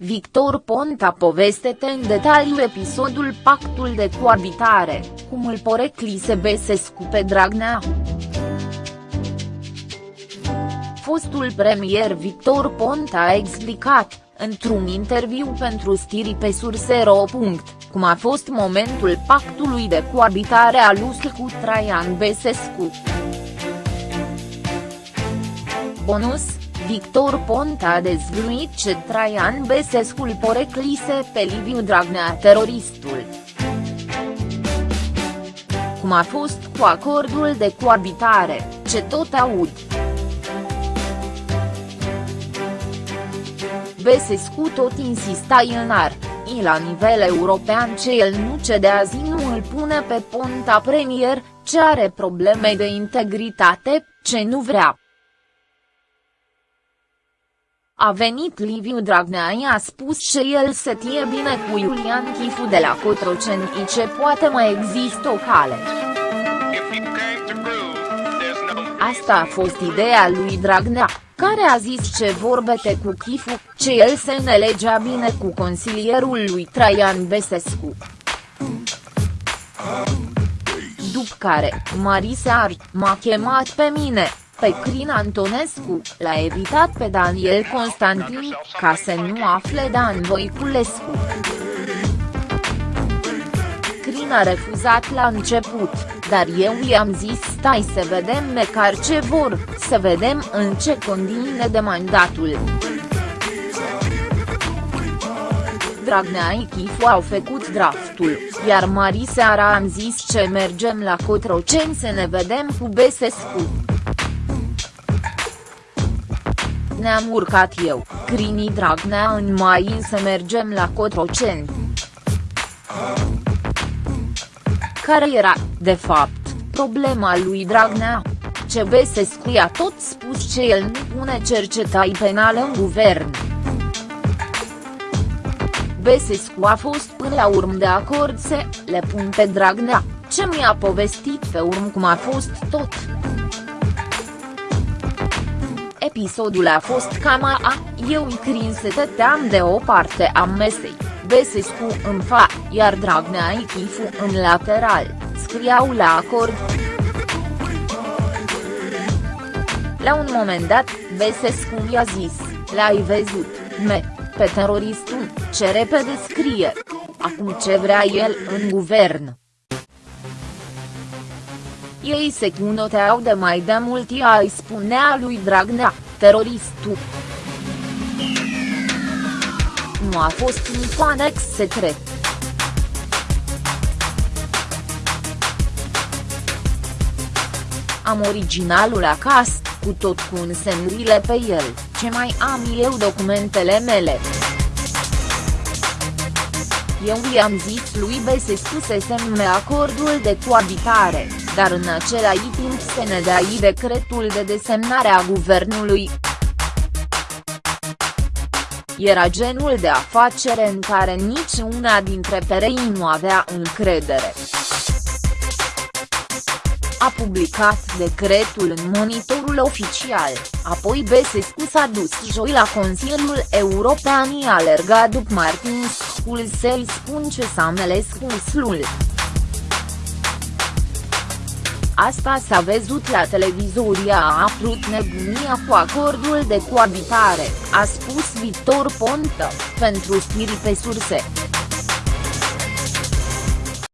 Victor Ponta povestete în detaliu episodul Pactul de coabitare, cum îl poreclise Besescu pe Dragnea. Fostul premier Victor Ponta a explicat, într-un interviu pentru Stiri pe Surse.ro. cum a fost momentul pactului de coabitare al lui cu Traian Besescu. Bonus Victor Ponta a dezvăluit ce Traian Besescu îl poreclise pe Liviu Dragnea teroristul. Cum a fost cu acordul de coabitare, ce tot aud. Besescu tot insista în ar, la nivel european ce el nu cedea zi nu îl pune pe Ponta premier, ce are probleme de integritate, ce nu vrea. A venit Liviu Dragnea i-a spus că el se tie bine cu Iulian Chifu de la Cotroceni ce poate mai există o cale. Asta a fost ideea lui Dragnea, care a zis ce vorbete cu Chifu, ce el se înțelegea bine cu consilierul lui Traian Besescu. După care, Marisa Ar m-a chemat pe mine, pe Crin Antonescu, l-a evitat pe Daniel Constantin, ca să nu afle Dan Voiculescu. Crin a refuzat la început, dar eu i-am zis stai să vedem măcar ce vor, să vedem în ce condiții de mandatul. Dragnea Ichifu au făcut draftul, iar Mariseara am zis ce mergem la Cotroceni să ne vedem cu Besescu ne-am urcat eu, Crini Dragnea în mai să mergem la Cotroceni. Care era, de fapt, problema lui Dragnea? Ce Besescu i-a tot spus ce el nu pune cercetai penală în guvern. Besescu a fost până la urmă de acord să le pun pe Dragnea, ce mi-a povestit pe urmă cum a fost tot. Episodul a fost cam a, eu îi crin să tăteam de o parte a mesei, Besescu în fa, iar Dragnea Ichifu în lateral, scriau la acord. La un moment dat, Besescu i-a zis, l-ai văzut, me, pe teroristul, ce repede scrie. Acum ce vrea el în guvern. Ei se cunoteau de mai de mult ea îi spunea lui Dragnea, teroristul. Nu a fost nici anex secret. Am originalul acasă, cu tot cu însemnurile pe el, ce mai am eu documentele mele. Eu i-am zis lui Besescu să semne acordul de coabitare, dar în același timp se ne dea decretul de desemnare a guvernului. Era genul de afacere în care nici una dintre perei nu avea încredere. A publicat decretul în monitorul oficial, apoi Besescu s-a dus joi la Consiliul European i-a alergat după Martin Schulz să-i spun ce s-a meles cu slul. Asta s-a văzut la televizor a apărut nebunia cu acordul de coabitare, a spus Victor Ponta, pentru stiri pe surse.